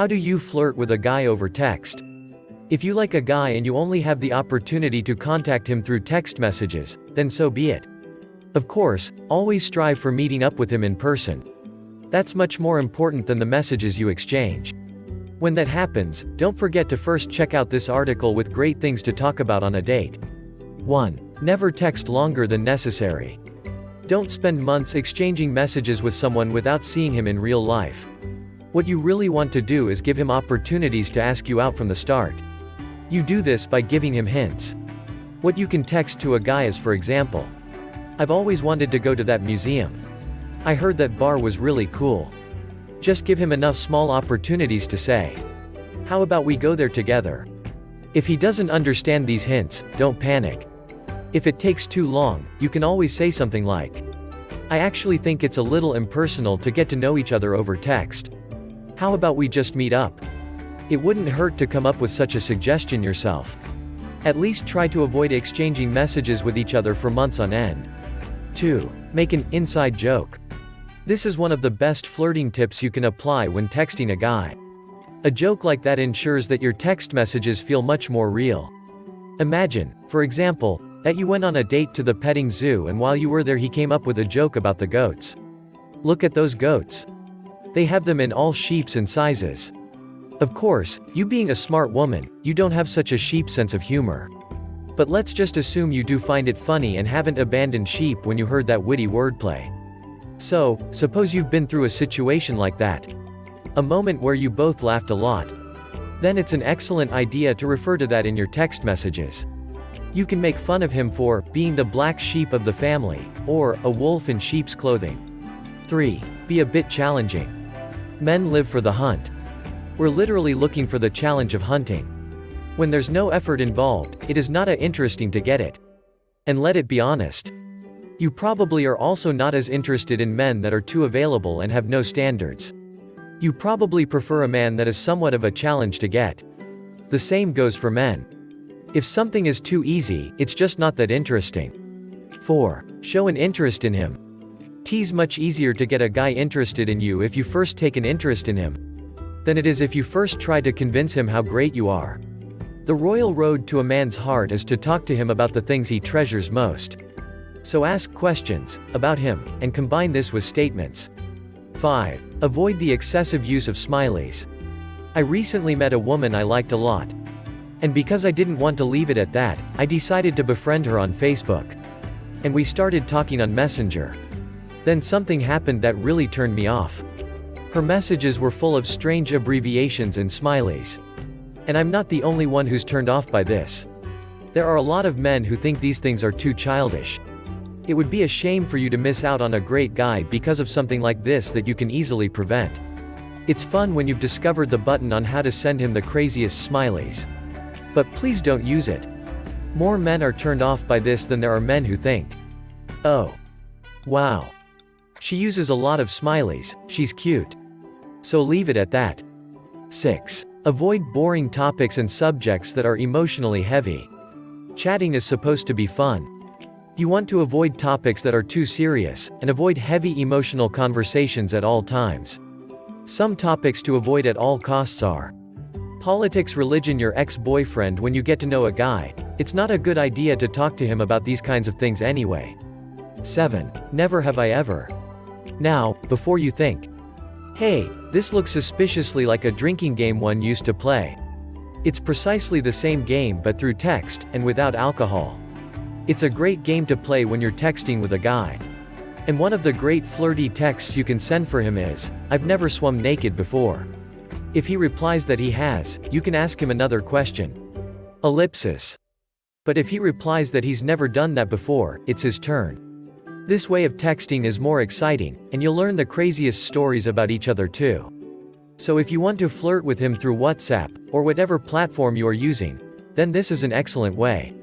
How do you flirt with a guy over text? If you like a guy and you only have the opportunity to contact him through text messages, then so be it. Of course, always strive for meeting up with him in person. That's much more important than the messages you exchange. When that happens, don't forget to first check out this article with great things to talk about on a date. 1. Never text longer than necessary. Don't spend months exchanging messages with someone without seeing him in real life. What you really want to do is give him opportunities to ask you out from the start. You do this by giving him hints. What you can text to a guy is for example, I've always wanted to go to that museum. I heard that bar was really cool. Just give him enough small opportunities to say. How about we go there together? If he doesn't understand these hints, don't panic. If it takes too long, you can always say something like, I actually think it's a little impersonal to get to know each other over text. How about we just meet up? It wouldn't hurt to come up with such a suggestion yourself. At least try to avoid exchanging messages with each other for months on end. 2. Make an inside joke. This is one of the best flirting tips you can apply when texting a guy. A joke like that ensures that your text messages feel much more real. Imagine, for example, that you went on a date to the petting zoo and while you were there he came up with a joke about the goats. Look at those goats. They have them in all shapes and sizes. Of course, you being a smart woman, you don't have such a sheep sense of humor. But let's just assume you do find it funny and haven't abandoned sheep when you heard that witty wordplay. So, suppose you've been through a situation like that. A moment where you both laughed a lot. Then it's an excellent idea to refer to that in your text messages. You can make fun of him for being the black sheep of the family, or a wolf in sheep's clothing. 3. Be a bit challenging. Men live for the hunt. We're literally looking for the challenge of hunting. When there's no effort involved, it is not a interesting to get it. And let it be honest. You probably are also not as interested in men that are too available and have no standards. You probably prefer a man that is somewhat of a challenge to get. The same goes for men. If something is too easy, it's just not that interesting. 4. Show an interest in him. Tease much easier to get a guy interested in you if you first take an interest in him than it is if you first try to convince him how great you are. The royal road to a man's heart is to talk to him about the things he treasures most. So ask questions about him and combine this with statements. 5. Avoid the excessive use of smileys. I recently met a woman I liked a lot. And because I didn't want to leave it at that, I decided to befriend her on Facebook. And we started talking on Messenger. Then something happened that really turned me off. Her messages were full of strange abbreviations and smileys. And I'm not the only one who's turned off by this. There are a lot of men who think these things are too childish. It would be a shame for you to miss out on a great guy because of something like this that you can easily prevent. It's fun when you've discovered the button on how to send him the craziest smileys. But please don't use it. More men are turned off by this than there are men who think. Oh. Wow. She uses a lot of smileys, she's cute. So leave it at that. 6. Avoid boring topics and subjects that are emotionally heavy. Chatting is supposed to be fun. You want to avoid topics that are too serious, and avoid heavy emotional conversations at all times. Some topics to avoid at all costs are Politics religion your ex-boyfriend when you get to know a guy, it's not a good idea to talk to him about these kinds of things anyway. 7. Never have I ever. Now, before you think, hey, this looks suspiciously like a drinking game one used to play. It's precisely the same game but through text, and without alcohol. It's a great game to play when you're texting with a guy. And one of the great flirty texts you can send for him is, I've never swum naked before. If he replies that he has, you can ask him another question. Ellipsis. But if he replies that he's never done that before, it's his turn. This way of texting is more exciting, and you'll learn the craziest stories about each other too. So if you want to flirt with him through WhatsApp, or whatever platform you are using, then this is an excellent way.